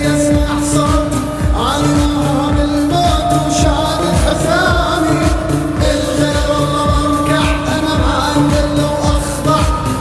yes, I saw.